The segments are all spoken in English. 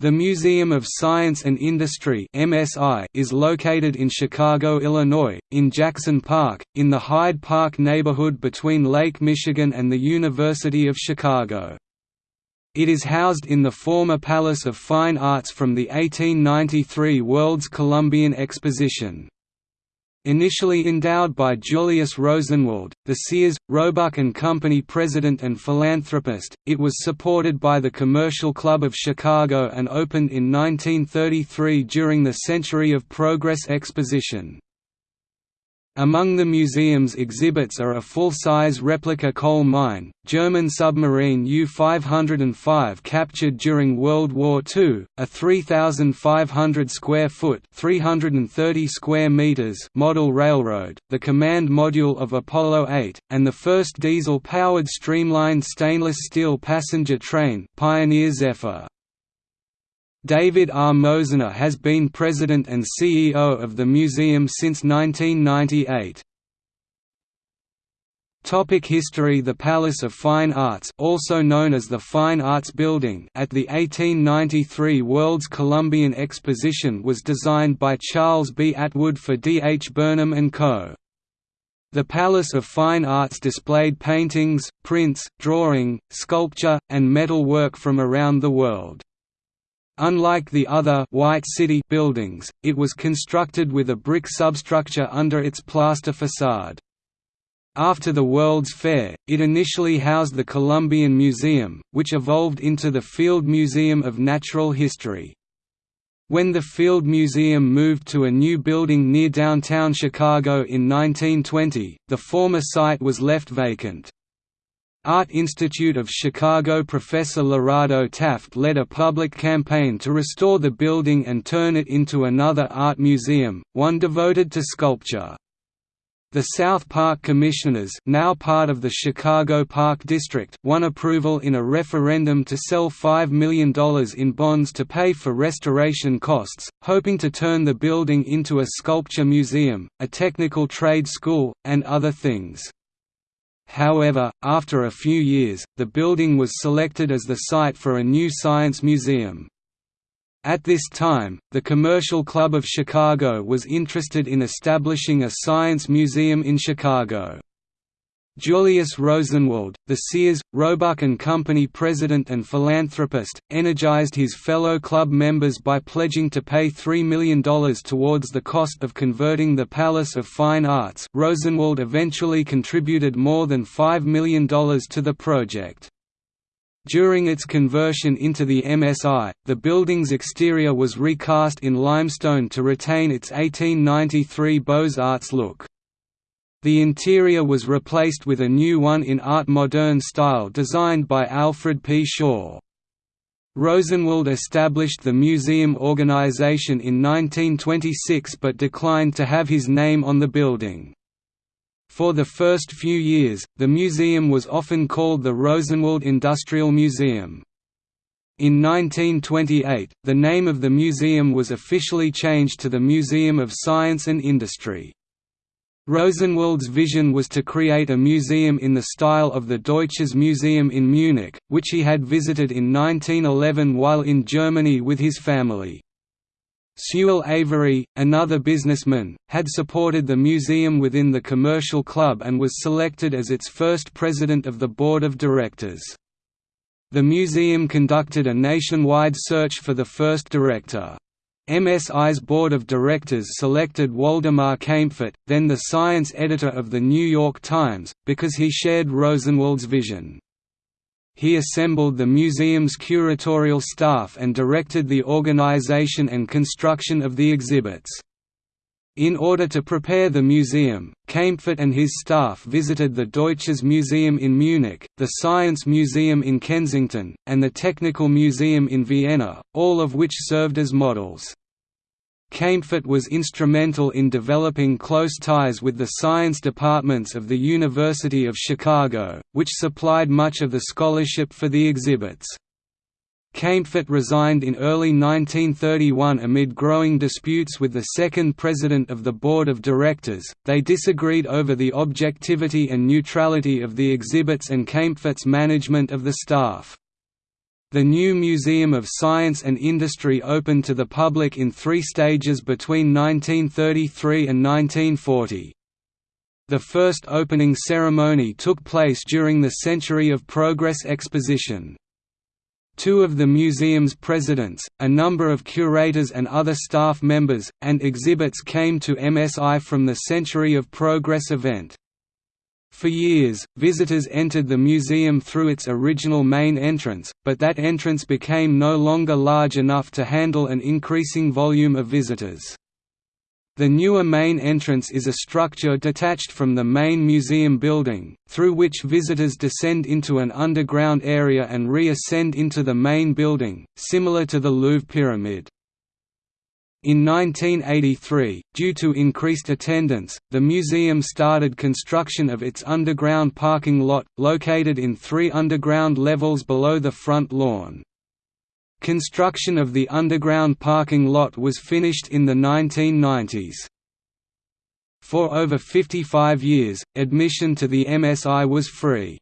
The Museum of Science and Industry (MSI) is located in Chicago, Illinois, in Jackson Park, in the Hyde Park neighborhood between Lake Michigan and the University of Chicago. It is housed in the former Palace of Fine Arts from the 1893 World's Columbian Exposition. Initially endowed by Julius Rosenwald, the Sears, Roebuck Company president and philanthropist, it was supported by the Commercial Club of Chicago and opened in 1933 during the Century of Progress Exposition. Among the museum's exhibits are a full-size replica coal mine, German submarine U-505 captured during World War II, a 3,500 square foot (330 square meters) model railroad, the command module of Apollo 8, and the first diesel-powered streamlined stainless steel passenger train, Pioneer Zephyr. David R. Mosena has been president and CEO of the museum since 1998. Topic history The Palace of Fine Arts also known as the Fine Arts Building at the 1893 World's Columbian Exposition was designed by Charles B. Atwood for D. H. Burnham & Co. The Palace of Fine Arts displayed paintings, prints, drawing, sculpture, and metal work from around the world. Unlike the other White City buildings, it was constructed with a brick substructure under its plaster facade. After the World's Fair, it initially housed the Columbian Museum, which evolved into the Field Museum of Natural History. When the Field Museum moved to a new building near downtown Chicago in 1920, the former site was left vacant. Art Institute of Chicago professor Lorado Taft led a public campaign to restore the building and turn it into another art museum, one devoted to sculpture. The South Park Commissioners now part of the Chicago Park District won approval in a referendum to sell $5 million in bonds to pay for restoration costs, hoping to turn the building into a sculpture museum, a technical trade school, and other things. However, after a few years, the building was selected as the site for a new science museum. At this time, the Commercial Club of Chicago was interested in establishing a science museum in Chicago. Julius Rosenwald, the Sears, Roebuck and Company president and philanthropist, energized his fellow club members by pledging to pay $3 million towards the cost of converting the Palace of Fine Arts Rosenwald eventually contributed more than $5 million to the project. During its conversion into the MSI, the building's exterior was recast in limestone to retain its 1893 Beaux-Arts look. The interior was replaced with a new one in Art Moderne style designed by Alfred P. Shaw. Rosenwald established the museum organization in 1926 but declined to have his name on the building. For the first few years, the museum was often called the Rosenwald Industrial Museum. In 1928, the name of the museum was officially changed to the Museum of Science and Industry. Rosenwald's vision was to create a museum in the style of the Deutsches Museum in Munich, which he had visited in 1911 while in Germany with his family. Sewell Avery, another businessman, had supported the museum within the Commercial Club and was selected as its first president of the board of directors. The museum conducted a nationwide search for the first director. MSI's board of directors selected Waldemar Kaempfert, then the science editor of The New York Times, because he shared Rosenwald's vision. He assembled the museum's curatorial staff and directed the organization and construction of the exhibits. In order to prepare the museum, Kaempfert and his staff visited the Deutsches Museum in Munich, the Science Museum in Kensington, and the Technical Museum in Vienna, all of which served as models. Kaempfert was instrumental in developing close ties with the science departments of the University of Chicago, which supplied much of the scholarship for the exhibits. Kaempfert resigned in early 1931 amid growing disputes with the second president of the board of directors. They disagreed over the objectivity and neutrality of the exhibits and Kaempfert's management of the staff. The new Museum of Science and Industry opened to the public in three stages between 1933 and 1940. The first opening ceremony took place during the Century of Progress exposition. Two of the museum's presidents, a number of curators and other staff members, and exhibits came to MSI from the Century of Progress event. For years, visitors entered the museum through its original main entrance, but that entrance became no longer large enough to handle an increasing volume of visitors. The newer main entrance is a structure detached from the main museum building, through which visitors descend into an underground area and re-ascend into the main building, similar to the Louvre Pyramid. In 1983, due to increased attendance, the museum started construction of its underground parking lot, located in three underground levels below the front lawn. Construction of the underground parking lot was finished in the 1990s. For over 55 years, admission to the MSI was free.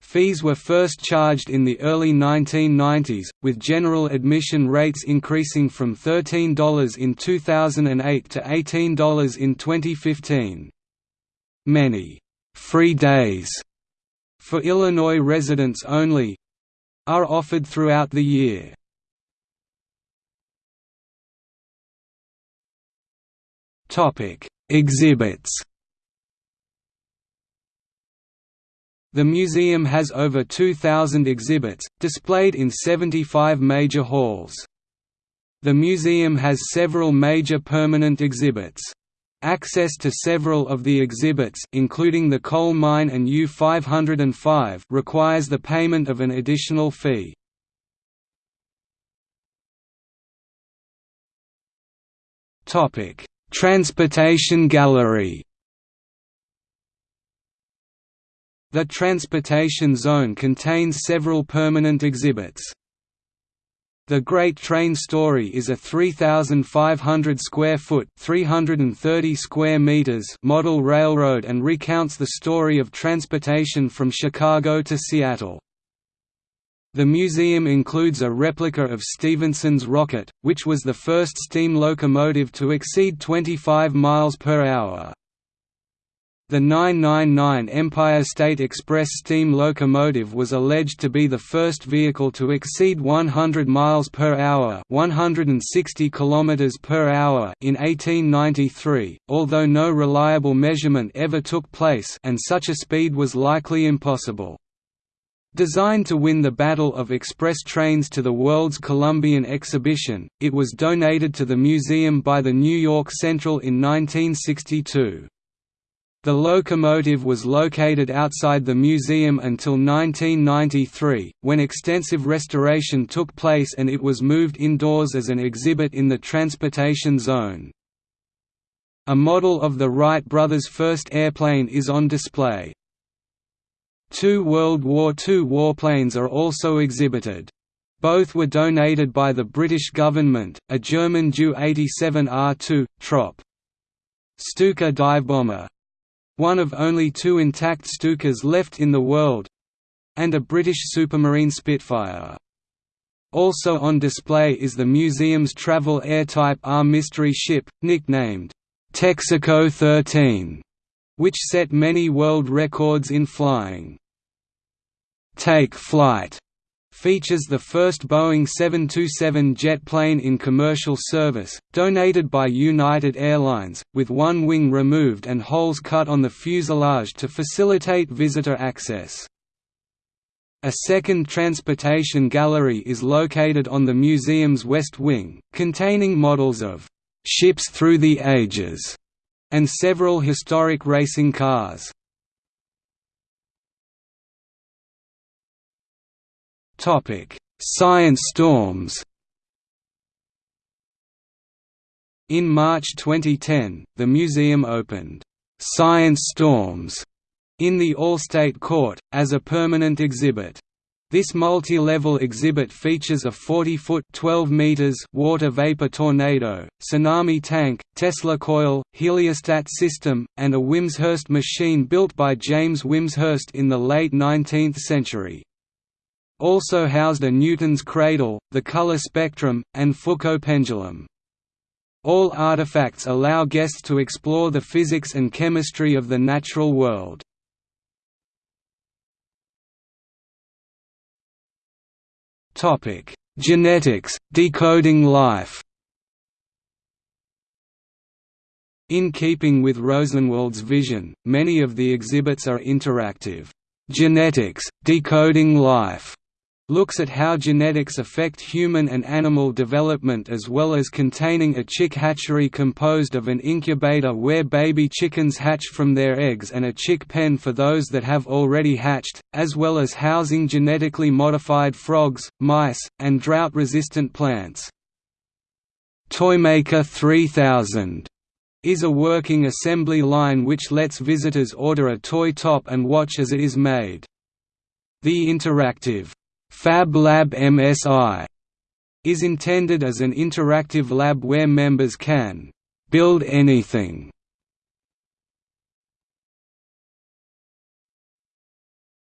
Fees were first charged in the early 1990s, with general admission rates increasing from $13 in 2008 to $18 in 2015. Many «free days» for Illinois residents only are offered throughout the year. Exhibits The museum has over 2,000 exhibits, displayed in 75 major halls. The museum has several major permanent exhibits. Access to several of the exhibits including the coal mine and U-505 requires the payment of an additional fee. Transportation Gallery The Transportation Zone contains several permanent exhibits. The Great Train Story is a 3,500 square foot (330 square meters) model railroad and recounts the story of transportation from Chicago to Seattle. The museum includes a replica of Stephenson's rocket, which was the first steam locomotive to exceed 25 miles per hour. The 999 Empire State Express steam locomotive was alleged to be the first vehicle to exceed 100 miles per hour, 160 kilometers per hour in 1893, although no reliable measurement ever took place and such a speed was likely impossible. Designed to win the Battle of Express Trains to the World's Columbian Exhibition, it was donated to the museum by the New York Central in 1962. The locomotive was located outside the museum until 1993, when extensive restoration took place and it was moved indoors as an exhibit in the transportation zone. A model of the Wright brothers' first airplane is on display. Two World War II warplanes are also exhibited. Both were donated by the British government, a German Ju-87R2, Trop. Stuka divebomber, one of only two intact Stukas left in the world—and a British Supermarine Spitfire. Also on display is the museum's Travel Air Type R mystery ship, nicknamed Texaco 13, which set many world records in flying. Take Flight features the first Boeing 727 jet plane in commercial service, donated by United Airlines, with one wing removed and holes cut on the fuselage to facilitate visitor access. A second transportation gallery is located on the museum's west wing, containing models of «ships through the ages» and several historic racing cars. Science storms. In March 2010, the museum opened Science Storms in the Allstate Court as a permanent exhibit. This multi-level exhibit features a 40-foot (12 meters) water vapor tornado, tsunami tank, Tesla coil, heliostat system, and a Wimshurst machine built by James Wimshurst in the late 19th century. Also housed a Newton's cradle, the color spectrum, and Foucault pendulum. All artifacts allow guests to explore the physics and chemistry of the natural world. Genetics, decoding life In keeping with Rosenwald's vision, many of the exhibits are interactive. Genetics, Decoding Life looks at how genetics affect human and animal development as well as containing a chick hatchery composed of an incubator where baby chickens hatch from their eggs and a chick pen for those that have already hatched, as well as housing genetically modified frogs, mice, and drought-resistant plants. Toymaker 3000 is a working assembly line which lets visitors order a toy top and watch as it is made. The interactive Fab Lab MSI is intended as an interactive lab where members can build anything.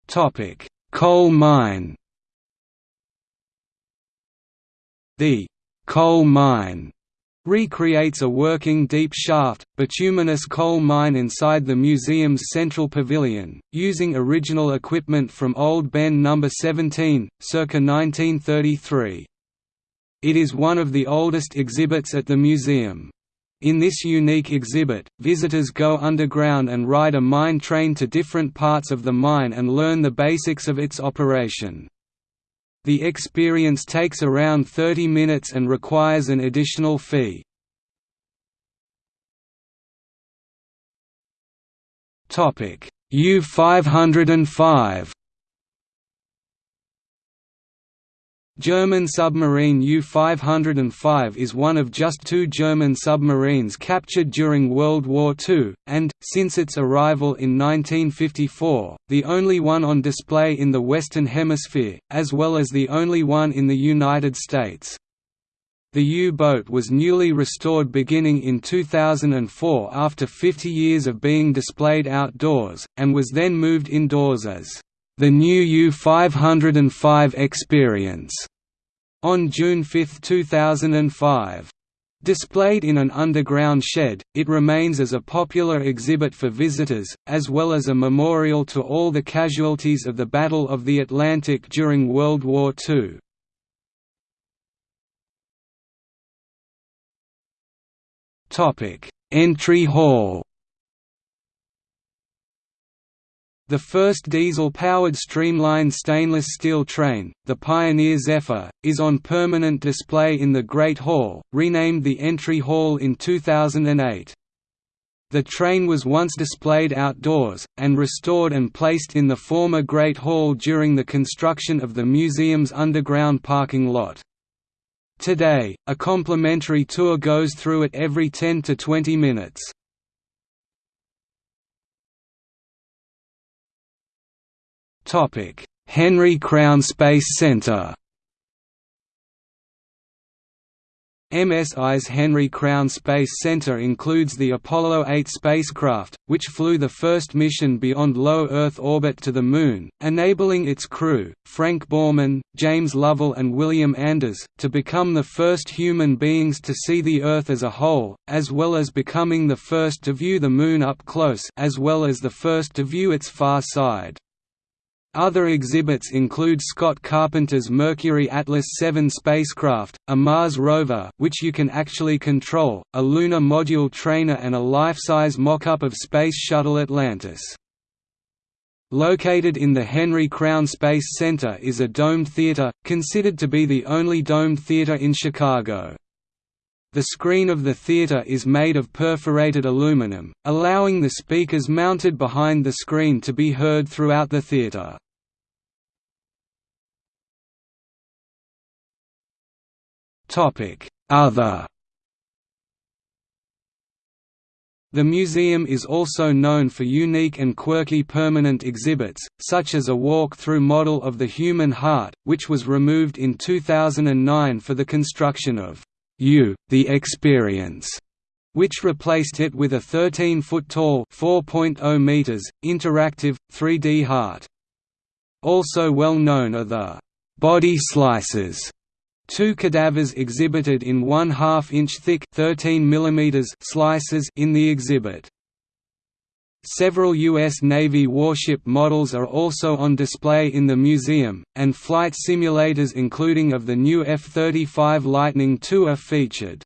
Topic: Coal mine. The coal mine recreates a working deep shaft, bituminous coal mine inside the museum's central pavilion, using original equipment from Old Ben No. 17, circa 1933. It is one of the oldest exhibits at the museum. In this unique exhibit, visitors go underground and ride a mine train to different parts of the mine and learn the basics of its operation. The experience takes around 30 minutes and requires an additional fee. U-505 German submarine U-505 is one of just two German submarines captured during World War II, and, since its arrival in 1954, the only one on display in the Western Hemisphere, as well as the only one in the United States. The U-boat was newly restored beginning in 2004 after 50 years of being displayed outdoors, and was then moved indoors as the new U-505 experience on June 5, 2005. Displayed in an underground shed, it remains as a popular exhibit for visitors, as well as a memorial to all the casualties of the Battle of the Atlantic during World War II. Entry hall The first diesel-powered streamlined stainless steel train, the Pioneer Zephyr, is on permanent display in the Great Hall, renamed the Entry Hall in 2008. The train was once displayed outdoors, and restored and placed in the former Great Hall during the construction of the museum's underground parking lot. Today, a complimentary tour goes through it every 10 to 20 minutes. Henry Crown Space Center MSI's Henry Crown Space Center includes the Apollo 8 spacecraft, which flew the first mission beyond low Earth orbit to the Moon, enabling its crew, Frank Borman, James Lovell and William Anders, to become the first human beings to see the Earth as a whole, as well as becoming the first to view the Moon up close as well as the first to view its far side. Other exhibits include Scott Carpenter's Mercury Atlas 7 spacecraft, a Mars rover which you can actually control, a lunar module trainer and a life-size mock-up of Space Shuttle Atlantis. Located in the Henry Crown Space Center is a domed theater, considered to be the only domed theater in Chicago. The screen of the theater is made of perforated aluminum, allowing the speakers mounted behind the screen to be heard throughout the theater. Other The museum is also known for unique and quirky permanent exhibits, such as a walk-through model of the human heart, which was removed in 2009 for the construction of U, the Experience, which replaced it with a 13-foot tall 4.0 meters, interactive, 3D heart. Also well known are the body slices Two cadavers exhibited in 1 2 inch thick 13 mm slices in the exhibit. Several U.S. Navy warship models are also on display in the museum, and flight simulators including of the new F-35 Lightning II are featured.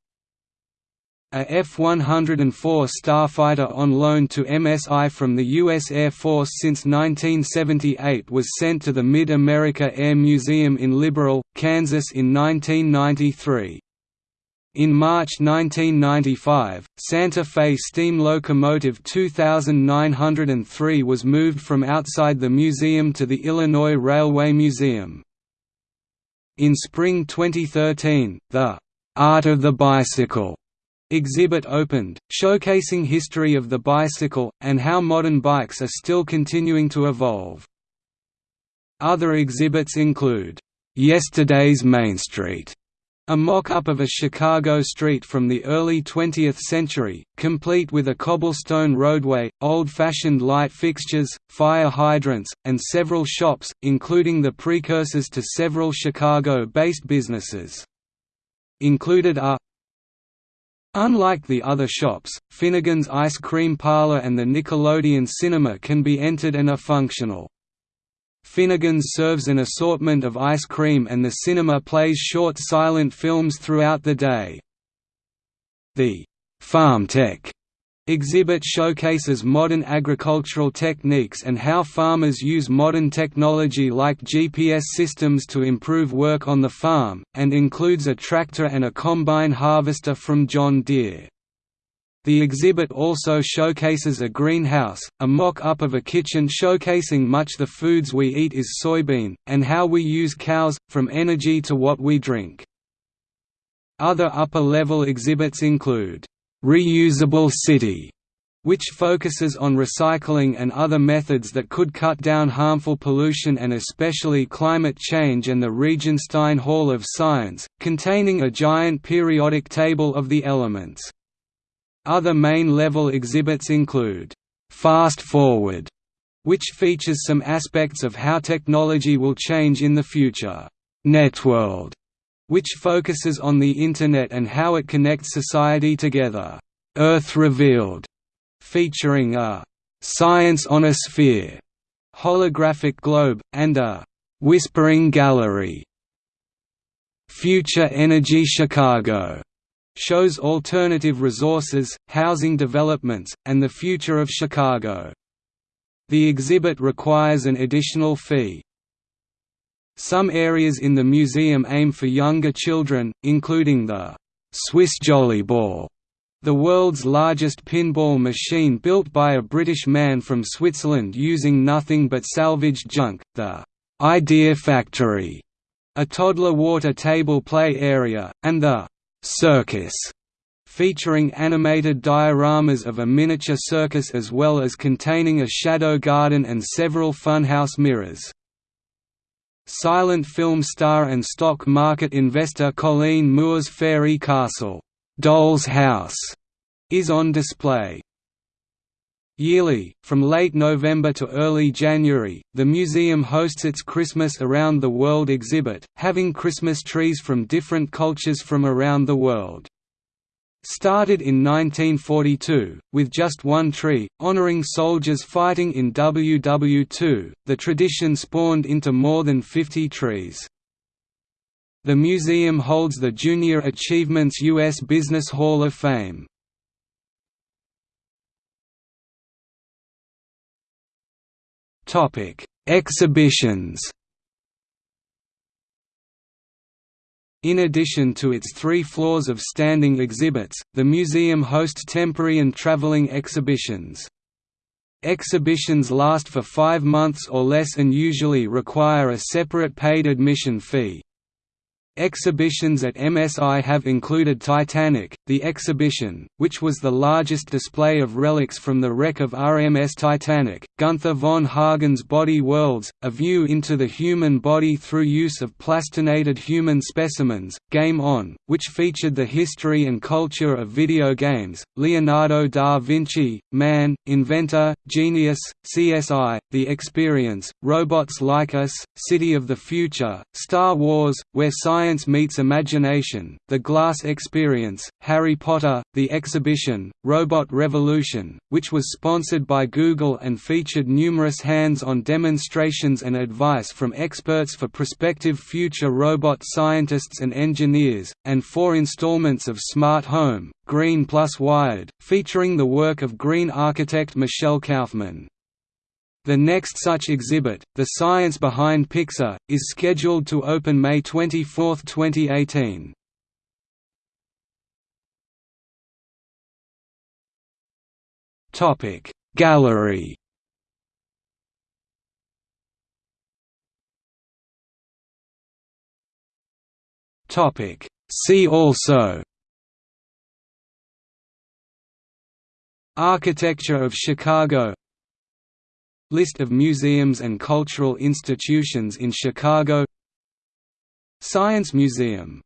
A F-104 Starfighter on loan to MSI from the U.S. Air Force since 1978 was sent to the Mid-America Air Museum in Liberal, Kansas in 1993. In March 1995, Santa Fe steam locomotive 2903 was moved from outside the museum to the Illinois Railway Museum. In spring 2013, the «Art of the Bicycle» exhibit opened, showcasing history of the bicycle, and how modern bikes are still continuing to evolve. Other exhibits include, "'Yesterday's Main Street' A mock-up of a Chicago street from the early 20th century, complete with a cobblestone roadway, old-fashioned light fixtures, fire hydrants, and several shops, including the precursors to several Chicago-based businesses. Included are Unlike the other shops, Finnegan's Ice Cream Parlor and the Nickelodeon Cinema can be entered and are functional. Finnegan's serves an assortment of ice cream and the cinema plays short silent films throughout the day. The Farm Tech exhibit showcases modern agricultural techniques and how farmers use modern technology like GPS systems to improve work on the farm, and includes a tractor and a combine harvester from John Deere. The exhibit also showcases a greenhouse, a mock-up of a kitchen showcasing much the foods we eat is soybean, and how we use cows, from energy to what we drink. Other upper-level exhibits include, "'Reusable City' which focuses on recycling and other methods that could cut down harmful pollution and especially climate change and the Regenstein Hall of Science, containing a giant periodic table of the elements. Other main-level exhibits include, "'Fast Forward' which features some aspects of how technology will change in the future. Networld, which focuses on the Internet and how it connects society together. Earth Revealed, featuring a "'Science on a Sphere' holographic globe, and a "'Whispering Gallery' Future Energy Chicago shows alternative resources, housing developments, and the future of Chicago. The exhibit requires an additional fee. Some areas in the museum aim for younger children, including the Swiss Jolly Ball, the world's largest pinball machine built by a British man from Switzerland using nothing but salvaged junk, the Idea Factory, a toddler water table play area, and the circus, featuring animated dioramas of a miniature circus as well as containing a shadow garden and several funhouse mirrors. Silent film star and stock market investor Colleen Moore's Fairy Castle, Doll's House, is on display. Yearly, from late November to early January, the museum hosts its Christmas Around the World exhibit, having Christmas trees from different cultures from around the world. Started in 1942, with just one tree, honoring soldiers fighting in WW2, the tradition spawned into more than 50 trees. The museum holds the Junior Achievements U.S. Business Hall of Fame. Topic: Exhibitions. In addition to its three floors of standing exhibits, the museum hosts temporary and traveling exhibitions. Exhibitions last for five months or less and usually require a separate paid admission fee. Exhibitions at MSI have included Titanic, the exhibition, which was the largest display of relics from the wreck of RMS Titanic, Gunther von Hagen's Body Worlds, a view into the human body through use of plastinated human specimens, Game On, which featured the history and culture of video games, Leonardo da Vinci, Man, Inventor, Genius, CSI, The Experience, Robots Like Us, City of the Future, Star Wars, Where Science Science Meets Imagination, The Glass Experience, Harry Potter, The Exhibition, Robot Revolution, which was sponsored by Google and featured numerous hands-on demonstrations and advice from experts for prospective future robot scientists and engineers, and four installments of Smart Home, Green plus Wired, featuring the work of green architect Michelle Kaufman. The next such exhibit, The Science Behind Pixar, is scheduled to open May 24, 2018. Topic Gallery. Topic See also. Architecture of Chicago List of museums and cultural institutions in Chicago. Science Museum